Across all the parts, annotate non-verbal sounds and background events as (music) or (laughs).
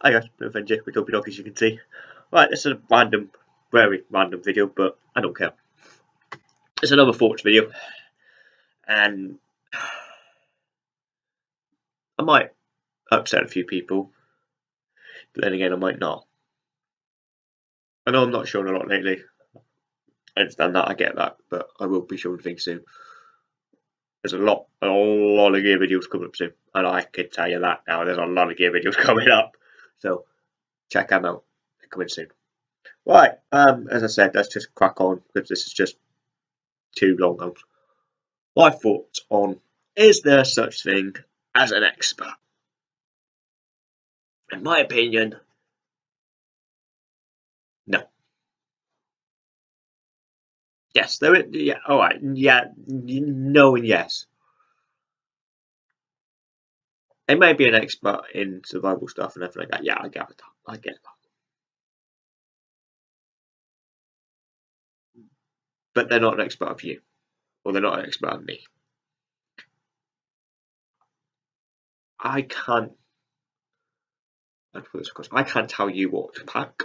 I guess no offend you with Dopey Dog as you can see. Right, this is a random, very random video, but I don't care. It's another thoughts video, and I might upset a few people, but then again, I might not. I know I'm not showing a lot lately. I understand that, I get that, but I will be showing things soon. There's a lot, a lot of gear videos coming up soon, and I can tell you that now. There's a lot of gear videos (laughs) coming up, so check them out. They're coming soon. Right, um, as I said, let's just crack on because this is just too long. My thoughts on is there such thing as an expert? In my opinion, no. Yes, there. Is, yeah. All right. Yeah. No and yes. They may be an expert in survival stuff and everything like that. Yeah, I get that. I get that. But they're not an expert of you, or they're not an expert of me. I can't. I can't tell you what to pack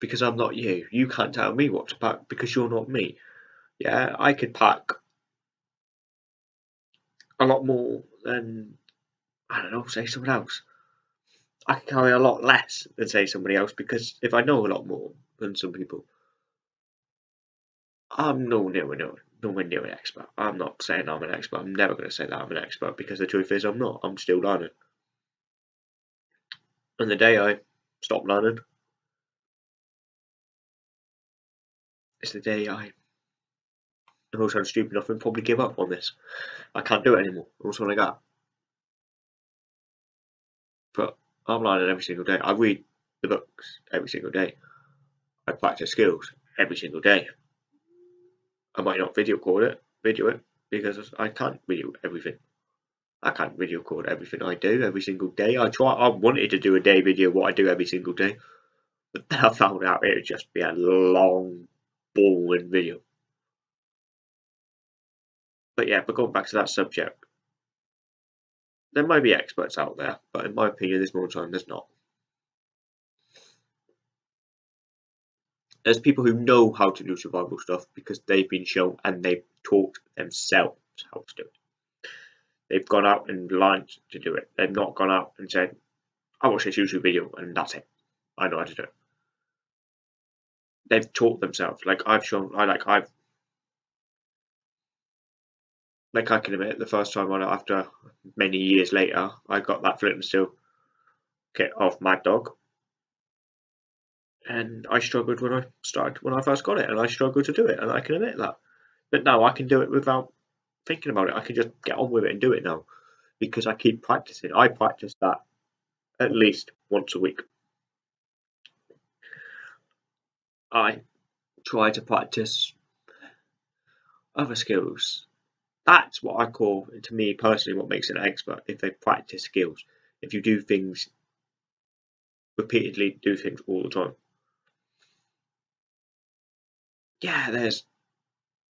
because I'm not you. You can't tell me what to pack because you're not me. Yeah, I could pack a lot more than I don't know, say someone else. I can carry a lot less than say somebody else because if I know a lot more than some people, I'm no near no nowhere near an expert. I'm not saying I'm an expert. I'm never going to say that I'm an expert because the truth is I'm not. I'm still learning. And the day I stop learning is the day I am also stupid enough and probably give up on this. I can't do it anymore. That's all I got. But I'm learning every single day. I read the books every single day. I practice skills every single day. I might not video record it, video it, because I can't video everything. I can't video record everything I do every single day. I try. I wanted to do a day video what I do every single day, but then I found out it would just be a long, boring video. But yeah, but going back to that subject, there might be experts out there, but in my opinion, there's more time there's not. There's people who know how to do survival stuff because they've been shown and they've taught themselves how to do it. They've gone out and learned to do it. They've not gone out and said, I watched this YouTube video and that's it. I know how to do it. They've taught themselves. Like I've shown I like I've like I can admit the first time on it after many years later I got that flint and steel kit off Mad Dog and I struggled when I started when I first got it, and I struggled to do it, and I can admit that. But now I can do it without thinking about it. I can just get on with it and do it now because I keep practicing. I practice that at least once a week. I try to practice other skills. That's what I call, to me personally, what makes an expert. If they practice skills, if you do things repeatedly, do things all the time yeah, there's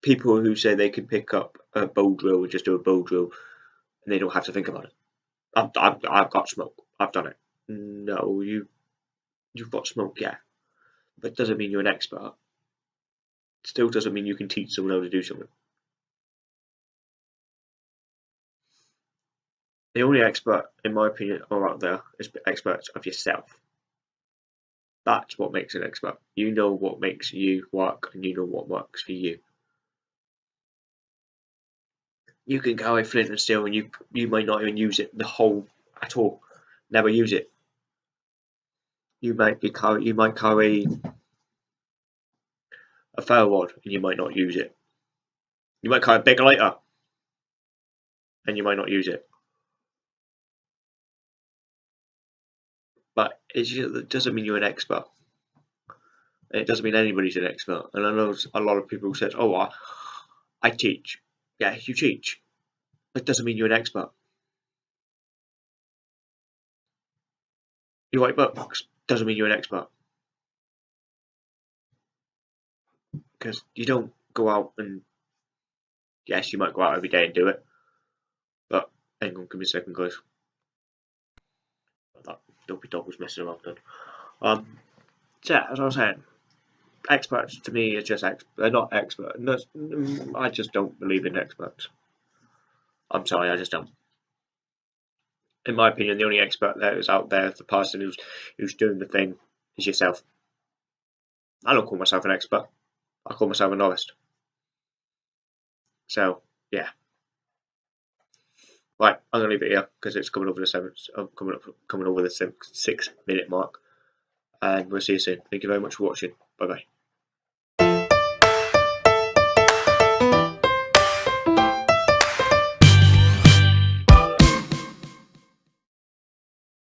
people who say they can pick up a bow drill and just do a bow drill and they don't have to think about it. I've, I've, I've got smoke. I've done it. No, you, you've got smoke, yeah. But doesn't mean you're an expert. Still doesn't mean you can teach someone how to do something. The only expert, in my opinion, are out there is experts of yourself. That's what makes an expert. You know what makes you work and you know what works for you. You can carry flint and steel and you you might not even use it the whole at all. Never use it. You might be carry you might carry a ferro rod and you might not use it. You might carry a big lighter and you might not use it. It doesn't mean you're an expert. It doesn't mean anybody's an expert. And I know a lot of people said, "Oh, I, I teach." Yeah, you teach. It doesn't mean you're an expert. You write books. Doesn't mean you're an expert. Because you don't go out and yes, you might go out every day and do it, but hang on, give me a second, guys. Dopey dog was messing around then. Um, so yeah, as I was saying, experts to me are just ex- they're not expert. No, mm, I just don't believe in experts. I'm sorry, I just don't. In my opinion, the only expert that is out there, the person who's who's doing the thing, is yourself. I don't call myself an expert. I call myself a novice. So yeah. Right, I'm gonna leave it here because it's coming over the seven, uh, coming up, coming over the six, six minute mark, and we'll see you soon. Thank you very much for watching. Bye bye.